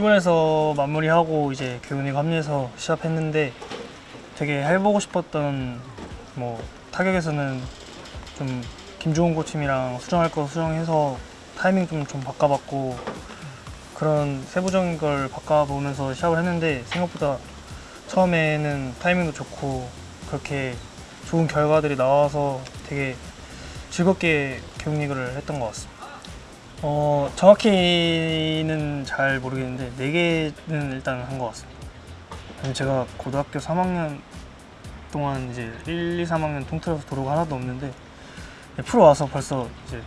일본에서 마무리하고 이제 교훈이 합류해서 시합했는데 되게 해보고 싶었던 뭐 타격에서는 좀 김종훈 코치님이랑 수정할 거 수정해서 타이밍 좀 좀 바꿔봤고 그런 세부적인 걸 바꿔보면서 시합을 했는데 생각보다 처음에는 타이밍도 좋고 그렇게 좋은 결과들이 나와서 되게 즐겁게 교육리그를 했던 것 같습니다. 어 정확히는 잘 모르겠는데 네 개는 일단 한 것 같습니다. 제가 고등학교 3학년 동안 이제 1, 2, 3학년 통틀어서 도루가 하나도 없는데 네, 프로 와서 벌써 이제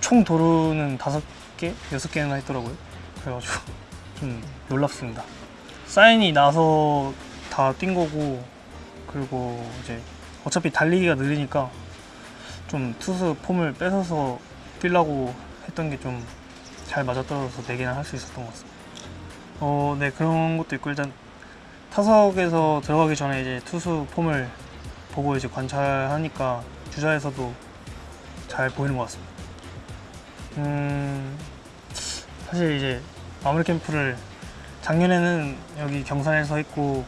총 도루는 다섯 개, 여섯 개나 했더라고요. 그래가지고 좀 놀랍습니다. 사인이 나서 다 뛴 거고 그리고 이제 어차피 달리기가 느리니까 좀 투수 폼을 뺏어서 뛰려고 했던 게 좀 잘 맞아떨어져서 네 개나 할 수 있었던 것 같습니다. 어, 네 그런 것도 있고 일단 타석에서 들어가기 전에 이제 투수 폼을 보고 이제 관찰하니까 주자에서도 잘 보이는 것 같습니다. 음, 사실 이제 마무리 캠프를 작년에는 여기 경산에서 했고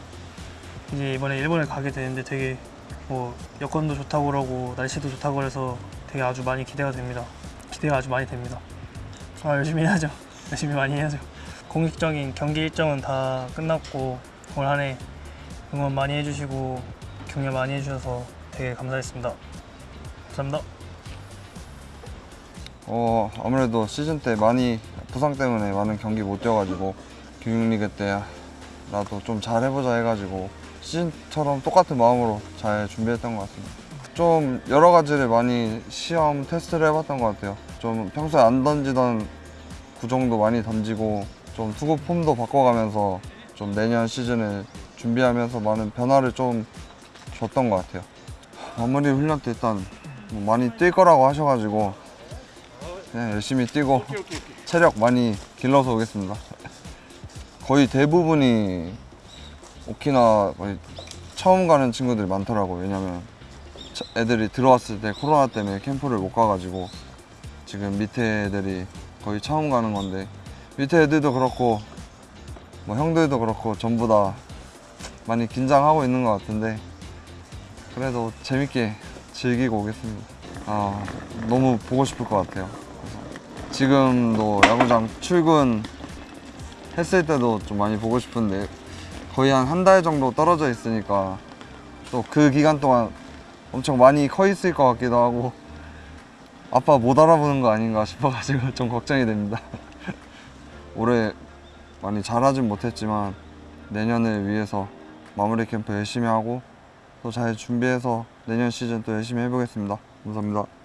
이제 이번에 일본에 가게 되는데 되게 뭐 여건도 좋다고 그러고 날씨도 좋다고 그래서 되게 아주 많이 기대가 됩니다. 기대가 아주 많이 됩니다. 아, 열심히 해야죠. 열심히 많이 해야죠. 공식적인 경기 일정은 다 끝났고 올 한 해 응원 많이 해주시고 격려 많이 해주셔서 되게 감사했습니다. 감사합니다. 어 아무래도 시즌 때 많이 부상 때문에 많은 경기 못 뛰어가지고 교육리그 때라도 좀 잘 해보자 해가지고 시즌처럼 똑같은 마음으로 잘 준비했던 것 같습니다. 좀 여러 가지를 많이 시험 테스트를 해봤던 것 같아요. 좀 평소에 안 던지던 구종도 많이 던지고 좀 투구 폼도 바꿔가면서 좀 내년 시즌을 준비하면서 많은 변화를 좀 줬던 것 같아요. 마무리 훈련 때 일단 뭐 많이 뛸 거라고 하셔가지고 그냥 열심히 뛰고 체력 많이 길러서 오겠습니다. 거의 대부분이 오키나 처음 가는 친구들이 많더라고요. 왜냐면 차- 애들이 들어왔을 때 코로나 때문에 캠프를 못 가가지고 지금 밑에 애들이 거의 처음 가는 건데 밑에 애들도 그렇고 뭐 형들도 그렇고 전부 다 많이 긴장하고 있는 것 같은데 그래도 재밌게 즐기고 오겠습니다. 아 너무 보고 싶을 것 같아요. 지금도 야구장 출근 했을 때도 좀 많이 보고 싶은데 거의 한 한 달 정도 떨어져 있으니까 또 그 기간 동안 엄청 많이 커 있을 것 같기도 하고 아빠 못 알아보는 거 아닌가 싶어가지고 좀 걱정이 됩니다. 올해 많이 잘하진 못했지만 내년을 위해서 마무리 캠프 열심히 하고 또 잘 준비해서 내년 시즌 또 열심히 해보겠습니다. 감사합니다.